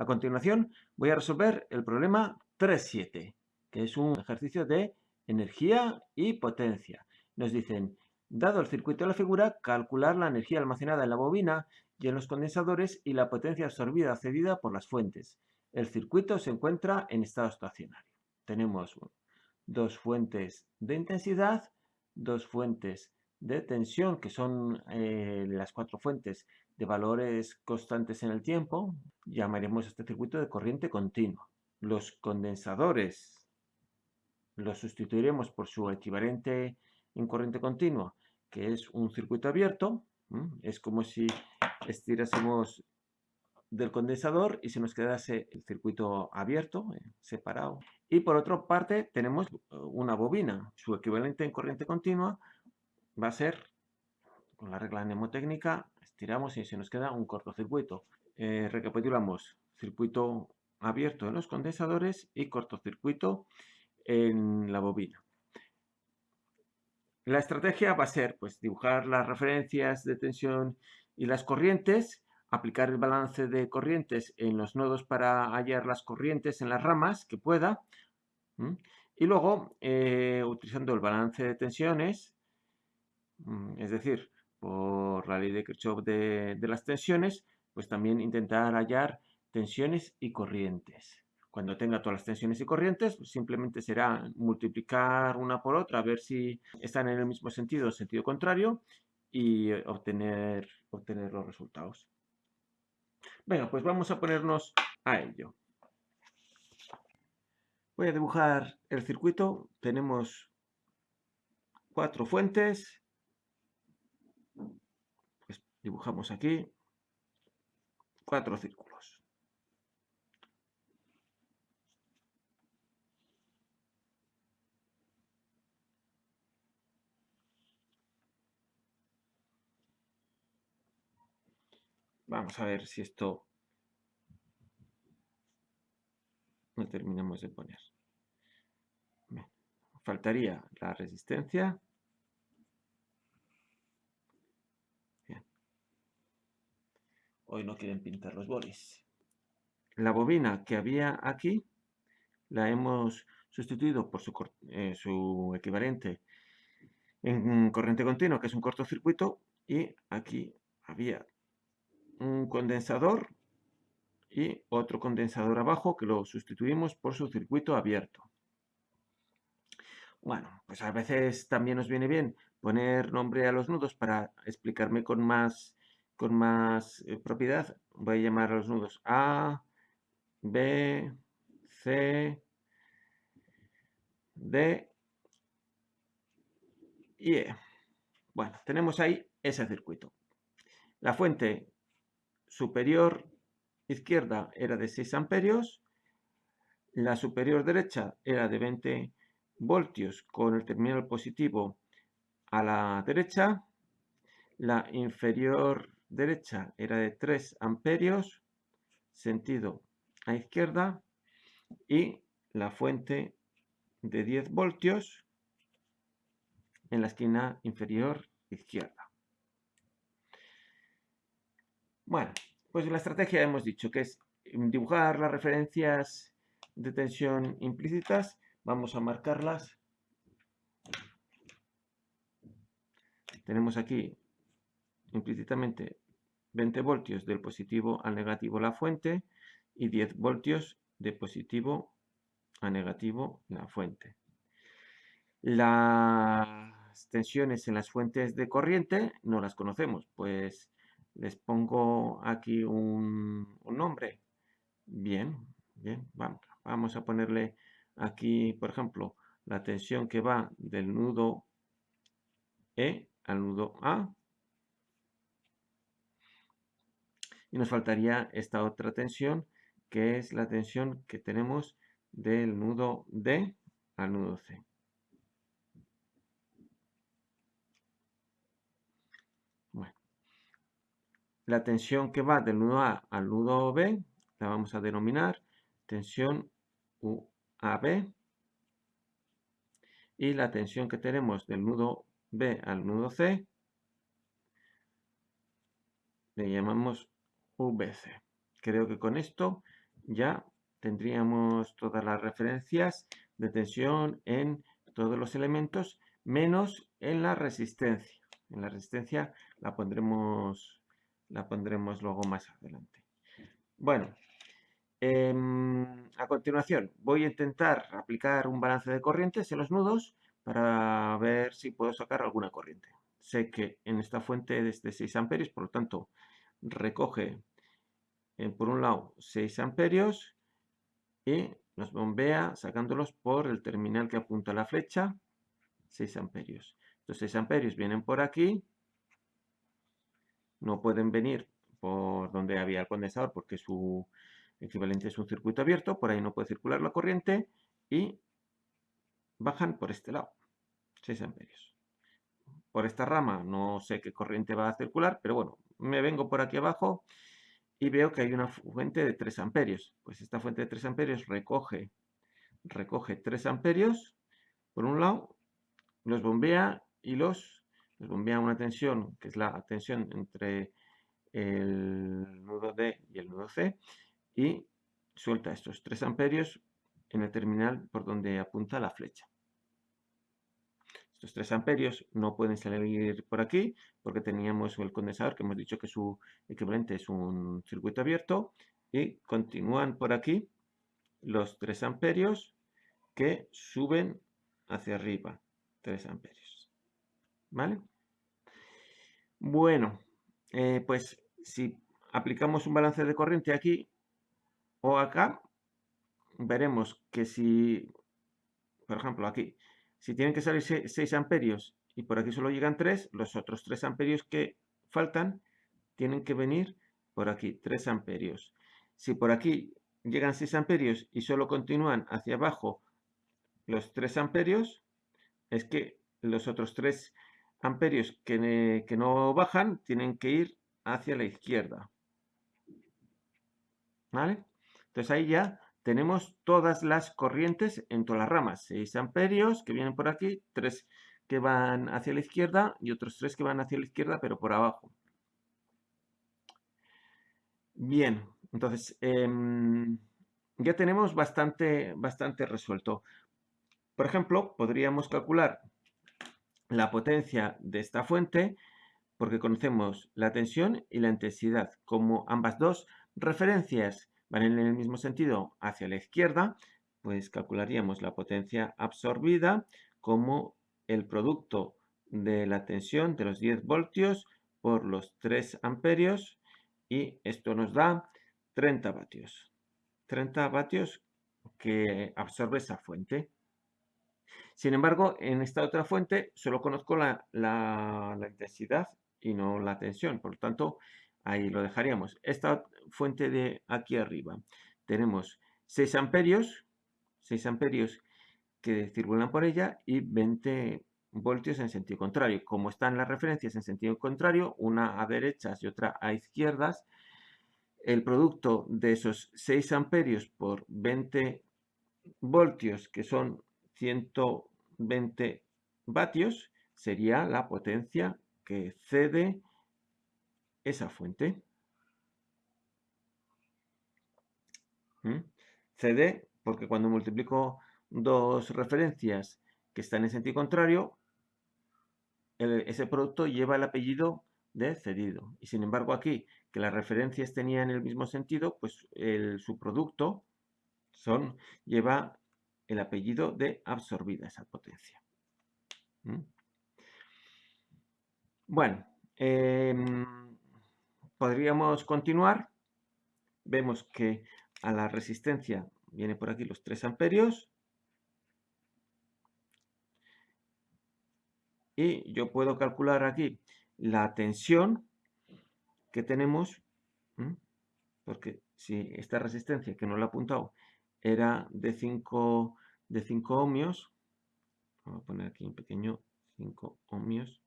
A continuación voy a resolver el problema 3.7, que es un ejercicio de energía y potencia. Nos dicen, dado el circuito de la figura, calcular la energía almacenada en la bobina y en los condensadores y la potencia absorbida cedida por las fuentes. El circuito se encuentra en estado estacionario. Tenemos dos fuentes de intensidad, dos fuentes de tensión, que son eh, las cuatro fuentes de valores constantes en el tiempo, llamaremos este circuito de corriente continua. Los condensadores los sustituiremos por su equivalente en corriente continua, que es un circuito abierto. Es como si estirásemos del condensador y se nos quedase el circuito abierto, eh, separado. Y por otra parte tenemos eh, una bobina. Su equivalente en corriente continua va a ser, con la regla mnemotécnica, estiramos y se nos queda un cortocircuito. Eh, recapitulamos, circuito abierto en los condensadores y cortocircuito en la bobina. La estrategia va a ser pues, dibujar las referencias de tensión y las corrientes, aplicar el balance de corrientes en los nodos para hallar las corrientes en las ramas que pueda, y luego, eh, utilizando el balance de tensiones, es decir, por la ley de Kirchhoff de, las tensiones, pues también intentar hallar tensiones y corrientes. Cuando tenga todas las tensiones y corrientes, pues simplemente será multiplicar una por otra, a ver si están en el mismo sentido o sentido contrario y obtener, obtener los resultados. Venga, pues vamos a ponernos a ello. Voy a dibujar el circuito. Tenemos cuatro fuentes. Dibujamos aquí cuatro círculos. Vamos a ver si esto lo terminamos de poner. Faltaría la resistencia. Hoy no quieren pintar los bolis. La bobina que había aquí la hemos sustituido por su, eh, su equivalente en corriente continua, que es un cortocircuito, y aquí había un condensador y otro condensador abajo que lo sustituimos por su circuito abierto. Bueno, pues a veces también nos viene bien poner nombre a los nudos para explicarme con más, con más eh, propiedad. Voy a llamar a los nudos A, B, C, D y E. Bueno, tenemos ahí ese circuito. La fuente superior izquierda era de 6 amperios, la superior derecha era de 20 voltios con el terminal positivo a la derecha, la inferior derecha era de 3 amperios, sentido a izquierda, y la fuente de 10 voltios en la esquina inferior izquierda. Bueno, pues la estrategia hemos dicho que es dibujar las referencias de tensión implícitas. Vamos a marcarlas. Tenemos aquí implícitamente 20 voltios del positivo al negativo la fuente y 10 voltios de positivo a negativo la fuente. Las tensiones en las fuentes de corriente no las conocemos, pues les pongo aquí un, nombre. Bien, bien, vamos, vamos a ponerle aquí, por ejemplo, la tensión que va del nudo E al nudo A. Y nos faltaría esta otra tensión, que es la tensión que tenemos del nudo D al nudo C. La tensión que va del nudo A al nudo B la vamos a denominar tensión UAB. Y la tensión que tenemos del nudo B al nudo C le llamamos VC. Creo que con esto ya tendríamos todas las referencias de tensión en todos los elementos, menos en la resistencia. En la resistencia la pondremos, la pondremos luego más adelante. Bueno, em, a continuación voy a intentar aplicar un balance de corrientes en los nudos para ver si puedo sacar alguna corriente. Sé que en esta fuente es de 6 amperios, por lo tanto recoge eh, por un lado 6 amperios y nos bombea sacándolos por el terminal que apunta la flecha 6 amperios. Estos 6 amperios vienen por aquí, no pueden venir por donde había el condensador porque su equivalente es un circuito abierto, por ahí no puede circular la corriente y bajan por este lado, 6 amperios. Por esta rama no sé qué corriente va a circular, pero bueno, me vengo por aquí abajo y veo que hay una fuente de 3 amperios. Pues esta fuente de 3 amperios recoge, recoge 3 amperios por un lado, los bombea y los, los bombea una tensión, que es la tensión entre el nudo D y el nudo C, y suelta estos 3 amperios en el terminal por donde apunta la flecha. Estos 3 amperios no pueden salir por aquí porque teníamos el condensador que hemos dicho que su equivalente es un circuito abierto y continúan por aquí los 3 amperios que suben hacia arriba. 3 amperios. ¿Vale? Bueno, eh, pues si aplicamos un balance de corriente aquí o acá, veremos que si, por ejemplo, aquí, si tienen que salir 6 amperios y por aquí solo llegan 3, los otros 3 amperios que faltan tienen que venir por aquí, 3 amperios. Si por aquí llegan 6 amperios y solo continúan hacia abajo los 3 amperios, es que los otros 3 amperios que, que no bajan tienen que ir hacia la izquierda. ¿Vale? Entonces ahí ya tenemos todas las corrientes en todas las ramas. 6 amperios que vienen por aquí, 3 que van hacia la izquierda y otros 3 que van hacia la izquierda pero por abajo. Bien, entonces em, ya tenemos bastante, bastante resuelto. Por ejemplo, podríamos calcular la potencia de esta fuente porque conocemos la tensión y la intensidad como ambas dos referencias van en el mismo sentido hacia la izquierda, pues calcularíamos la potencia absorbida como el producto de la tensión de los 10 voltios por los 3 amperios y esto nos da 30 vatios. 30 vatios que absorbe esa fuente. Sin embargo, en esta otra fuente solo conozco la, la intensidad y no la tensión. Por lo tanto, Ahí lo dejaríamos. Esta fuente de aquí arriba. Tenemos 6 amperios, 6 amperios que circulan por ella y 20 voltios en sentido contrario. Como están las referencias en sentido contrario, una a derechas y otra a izquierdas, el producto de esos 6 amperios por 20 voltios, que son 120 vatios, sería la potencia que cede esa fuente. ¿Mm? CD, porque cuando multiplico dos referencias que están en sentido contrario, ese producto lleva el apellido de cedido. Y sin embargo aquí, que las referencias tenían el mismo sentido, pues el, su producto son, lleva el apellido de absorbida esa potencia. Bueno, em, podríamos continuar. Vemos que a la resistencia viene por aquí los 3 amperios. Y yo puedo calcular aquí la tensión que tenemos, porque si esta resistencia que no la he apuntado era de 5 de 5 ohmios, vamos a poner aquí un pequeño 5 ohmios,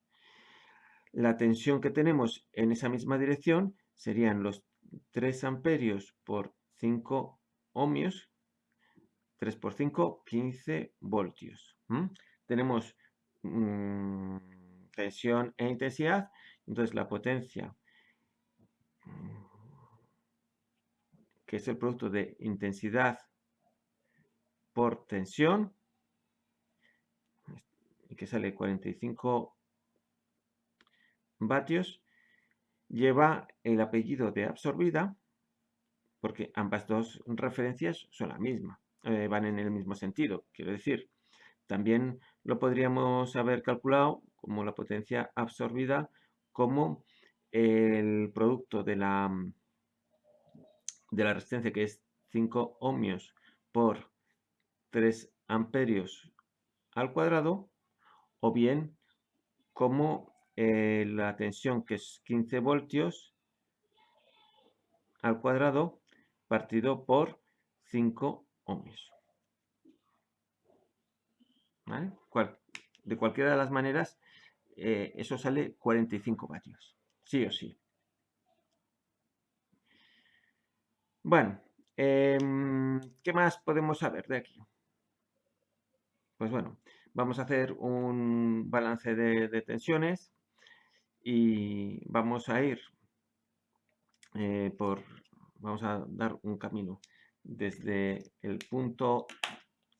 la tensión que tenemos en esa misma dirección serían los 3 amperios por 5 ohmios, 3 por 5, 15 voltios. Tenemos mm, tensión e intensidad, entonces la potencia que es el producto de intensidad por tensión, que sale 45 vatios, lleva el apellido de absorbida, porque ambas dos referencias son la misma, eh, van en el mismo sentido. Quiero decir, también lo podríamos haber calculado como la potencia absorbida como el producto de la, de la resistencia que es 5 ohmios por 3 amperios al cuadrado o bien como eh, la tensión que es 15 voltios al cuadrado partido por 5 ohmios. de cualquiera de las maneras, eh, eso sale 45 vatios. Sí o sí. Bueno, em, ¿qué más podemos saber de aquí? Pues bueno, vamos a hacer un balance de, tensiones y vamos a ir eh, por, vamos a dar un camino desde el punto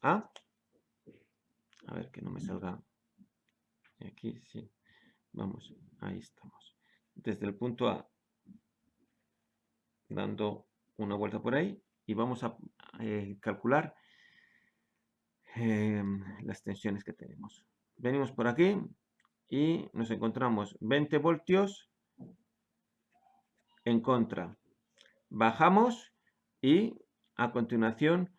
A, a ver que no me salga aquí, sí, vamos, ahí estamos, desde el punto A, dando una vuelta por ahí y vamos a eh, calcular Em, las tensiones que tenemos. Venimos por aquí y nos encontramos 20 voltios en contra. Bajamos y a continuación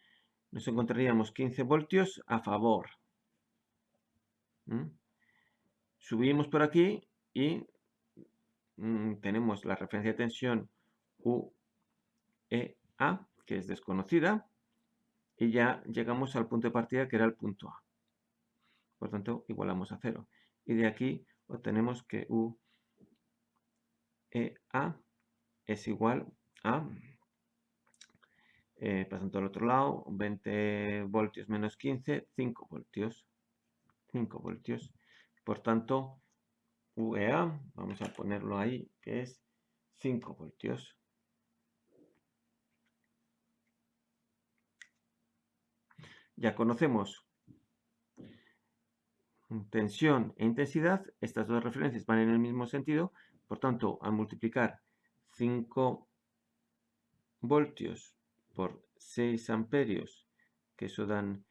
nos encontraríamos 15 voltios a favor. ¿Mm? Subimos por aquí y mm, tenemos la referencia de tensión UEA, que es desconocida, y ya llegamos al punto de partida que era el punto A. Por tanto, igualamos a cero. Y de aquí obtenemos que U e A es igual a, eh, pasando al otro lado, 20 voltios menos 15, 5 voltios. 5 voltios. Por tanto, UEA, vamos a ponerlo ahí, que es 5 voltios. Ya conocemos tensión e intensidad. Estas dos referencias van en el mismo sentido. Por tanto, al multiplicar 5 voltios por 6 amperios, que eso dan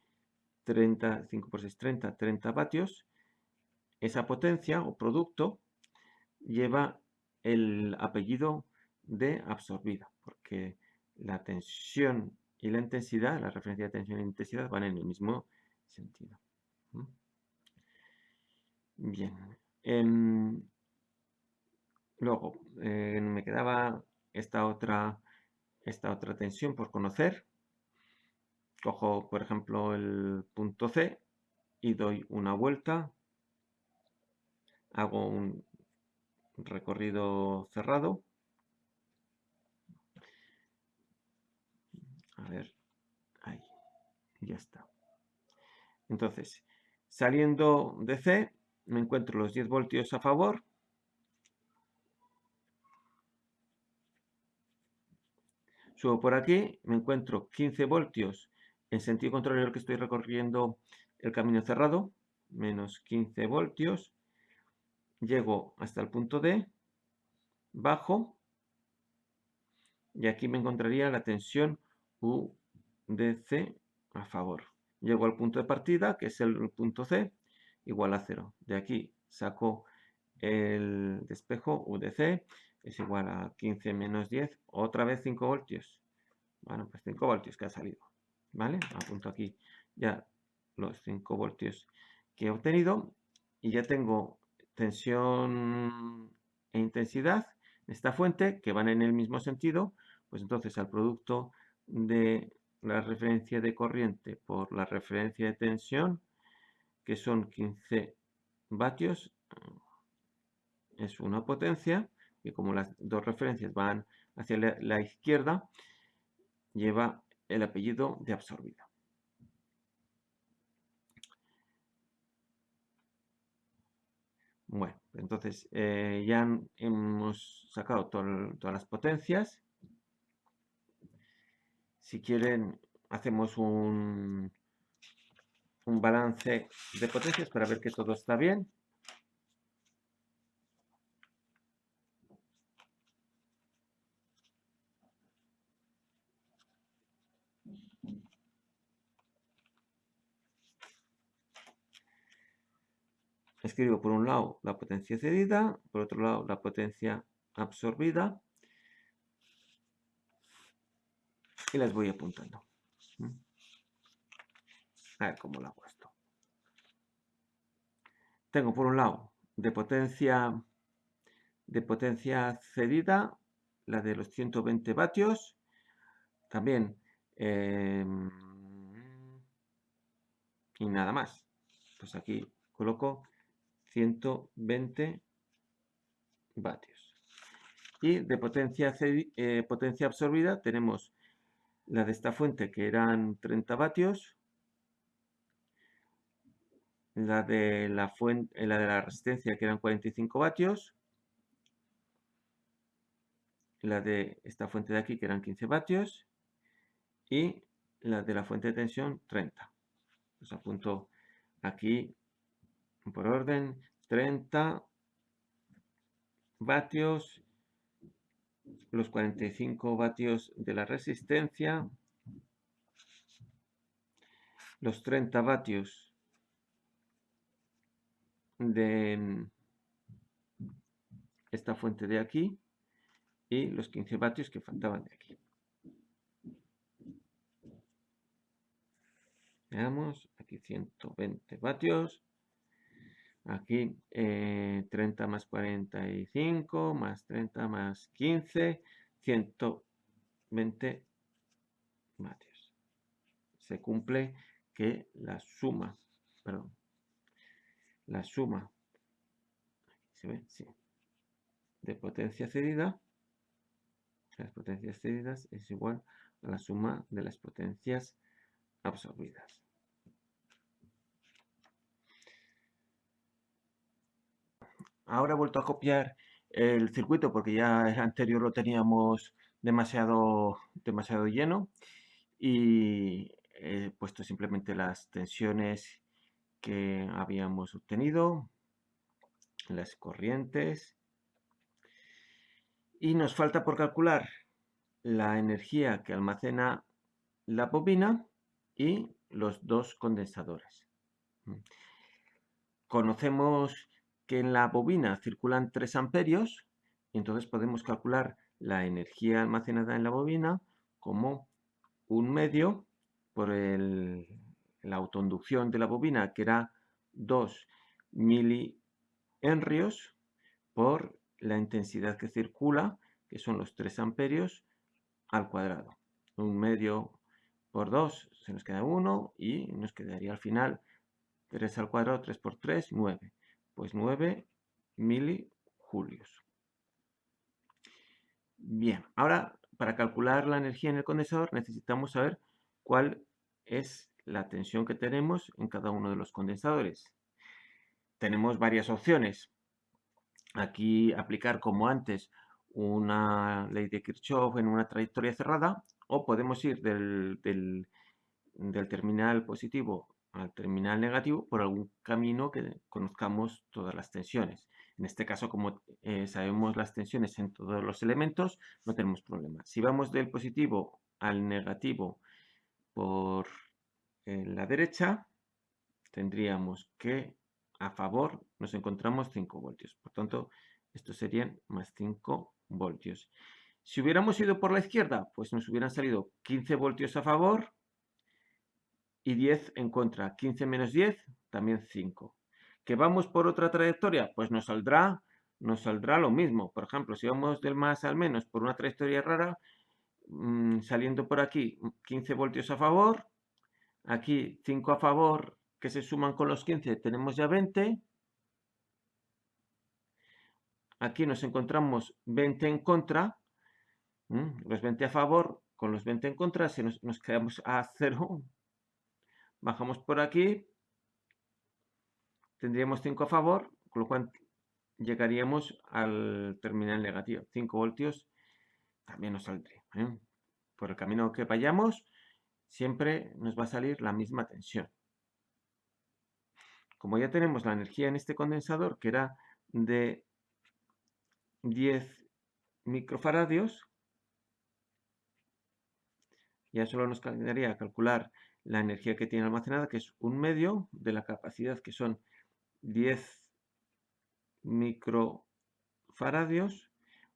30, 5 por 6, 30, 30 vatios, esa potencia o producto lleva el apellido de absorbida, porque la tensión y la intensidad, la referencia de tensión e intensidad van en el mismo sentido. Bien. Em, luego, eh, me quedaba esta otra, esta otra tensión por conocer. Cojo, por ejemplo, el punto C y doy una vuelta. Hago un recorrido cerrado A ver, ahí, ya está. Entonces, saliendo de C, me encuentro los 10 voltios a favor. Subo por aquí, me encuentro 15 voltios en sentido contrario al que estoy recorriendo el camino cerrado, menos 15 voltios. Llego hasta el punto D, bajo, y aquí me encontraría la tensión UDC a favor. Llego al punto de partida, que es el punto C, igual a 0. De aquí saco el despejo UDC, es igual a 15 menos 10, otra vez 5 voltios. Bueno, pues 5 voltios que ha salido. ¿Vale? Apunto aquí ya los 5 voltios que he obtenido y ya tengo tensión e intensidad en esta fuente que van en el mismo sentido, pues entonces al producto de la referencia de corriente por la referencia de tensión, que son 15 vatios, es una potencia, y como las dos referencias van hacia la, izquierda, lleva el apellido de absorbida. Bueno, entonces eh, ya hemos sacado todas las potencias Si quieren, hacemos un, un balance de potencias para ver que todo está bien. Escribo por un lado la potencia cedida, por otro lado la potencia absorbida y las voy apuntando. ¿Mm? A ver cómo lo hago esto. Tengo por un lado de potencia de potencia cedida, la de los 120 vatios, también em, y nada más. Pues aquí coloco 120 vatios. Y de potencia, eh, potencia absorbida tenemos la de esta fuente que eran 30 vatios, la de la, fuente, la de la resistencia que eran 45 vatios, la de esta fuente de aquí que eran 15 vatios y la de la fuente de tensión 30. Os apunto aquí por orden 30 vatios, los 45 vatios de la resistencia, los 30 vatios de esta fuente de aquí y los 15 vatios que faltaban de aquí. Veamos, aquí 120 vatios, Aquí 30 eh, más 45 más 30 más 15, 120 vatios. Se cumple que la suma, perdón, la suma, se ve, sí, de potencia cedida, las potencias cedidas es igual a la suma de las potencias absorbidas. Ahora he vuelto a copiar el circuito porque ya el anterior lo teníamos demasiado, demasiado lleno y he puesto simplemente las tensiones que habíamos obtenido, las corrientes y nos falta por calcular la energía que almacena la bobina y los dos condensadores. Conocemos que en la bobina circulan 3 amperios, y entonces podemos calcular la energía almacenada en la bobina como un medio por la autoinducción de la bobina, que era 2 milihenrios, por la intensidad que circula, que son los 3 amperios, al cuadrado. Un medio por 2 se nos queda 1 y nos quedaría al final 3 al cuadrado, 3 por 3, 9 pues 9 milijulios. Bien, ahora para calcular la energía en el condensador necesitamos saber cuál es la tensión que tenemos en cada uno de los condensadores. Tenemos varias opciones. Aquí aplicar como antes una ley de Kirchhoff en una trayectoria cerrada o podemos ir del, del terminal positivo al terminal negativo por algún camino que conozcamos todas las tensiones. En este caso, como eh, sabemos las tensiones en todos los elementos, no tenemos problema. Si vamos del positivo al negativo por eh, la derecha, tendríamos que a favor nos encontramos 5 voltios. Por tanto, estos serían más 5 voltios. Si hubiéramos ido por la izquierda, pues nos hubieran salido 15 voltios a favor y 10 en contra. 15 menos 10, también 5. ¿Que vamos por otra trayectoria? Pues nos saldrá, nos saldrá lo mismo. Por ejemplo, si vamos del más al menos por una trayectoria rara, mm, saliendo por aquí 15 voltios a favor, aquí 5 a favor que se suman con los 15, tenemos ya 20. Aquí nos encontramos 20 en contra, los 20 a favor con los 20 en contra, si nos, nos quedamos a 0, Bajamos por aquí. Tendríamos 5 a favor, con lo cual llegaríamos al terminal negativo. 5 voltios también nos saldría. ¿eh? por el camino que vayamos, siempre nos va a salir la misma tensión. Como ya tenemos la energía en este condensador, que era de 10 microfaradios, ya solo nos quedaría calcular la energía que tiene almacenada, que es un medio de la capacidad, que son 10 microfaradios,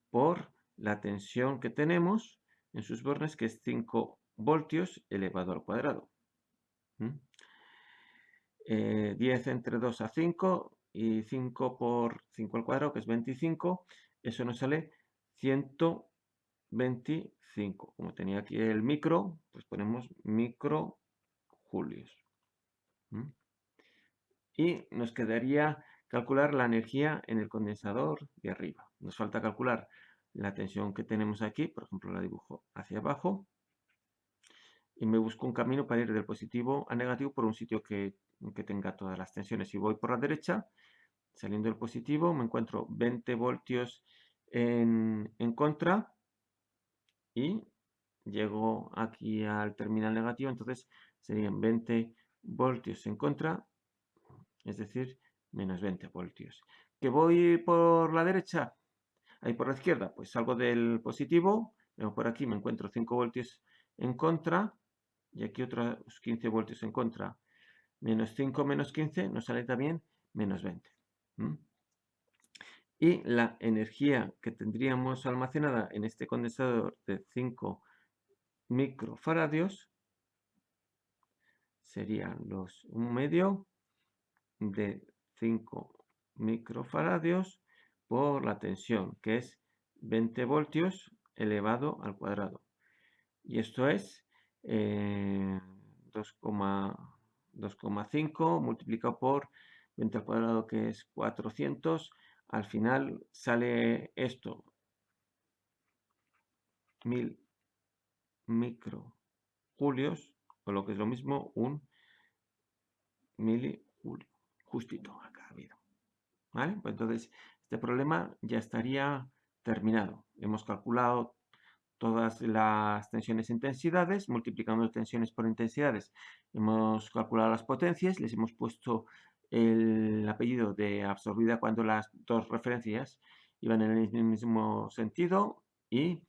por la tensión que tenemos en sus bornes, que es 5 voltios elevado al cuadrado. 10 eh, entre 2 a 5 y 5 por 5 al cuadrado, que es 25, eso nos sale 125. Como tenía aquí el micro, pues ponemos micro julios. Y nos quedaría calcular la energía en el condensador de arriba. Nos falta calcular la tensión que tenemos aquí, por ejemplo la dibujo hacia abajo, y me busco un camino para ir del positivo a negativo por un sitio que, tenga todas las tensiones. Si voy por la derecha, saliendo del positivo, me encuentro 20 voltios en, en contra y llego aquí al terminal negativo, entonces serían 20 voltios en contra, es decir, menos 20 voltios. ¿Que voy por la derecha? Ahí por la izquierda, pues salgo del positivo, vengo por aquí, me encuentro 5 voltios en contra, y aquí otros 15 voltios en contra. Menos 5 menos 15 nos sale también menos 20. Y la energía que tendríamos almacenada en este condensador de 5 microfaradios serían los un medio de 5 microfaradios por la tensión, que es 20 voltios elevado al cuadrado. Y esto es 2,5 eh, multiplicado por 20 al cuadrado, que es 400. Al final sale esto, 1000 microjulios, o lo que es lo mismo, un milijulio, justito acá ha habido. ¿Vale? Pues entonces, este problema ya estaría terminado. Hemos calculado todas las tensiones e intensidades, multiplicando tensiones por intensidades. Hemos calculado las potencias, les hemos puesto el apellido de absorbida cuando las dos referencias iban en el mismo sentido y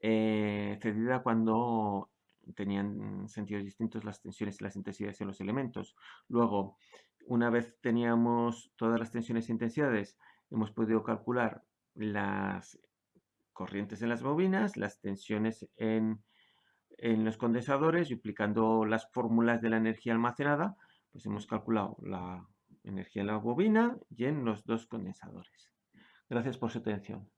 eh, cedida cuando tenían sentidos distintos las tensiones y las intensidades en los elementos. Luego, una vez teníamos todas las tensiones e intensidades, hemos podido calcular las corrientes en las bobinas, las tensiones en, los condensadores y aplicando las fórmulas de la energía almacenada, pues hemos calculado la energía en la bobina y en los dos condensadores. Gracias por su atención.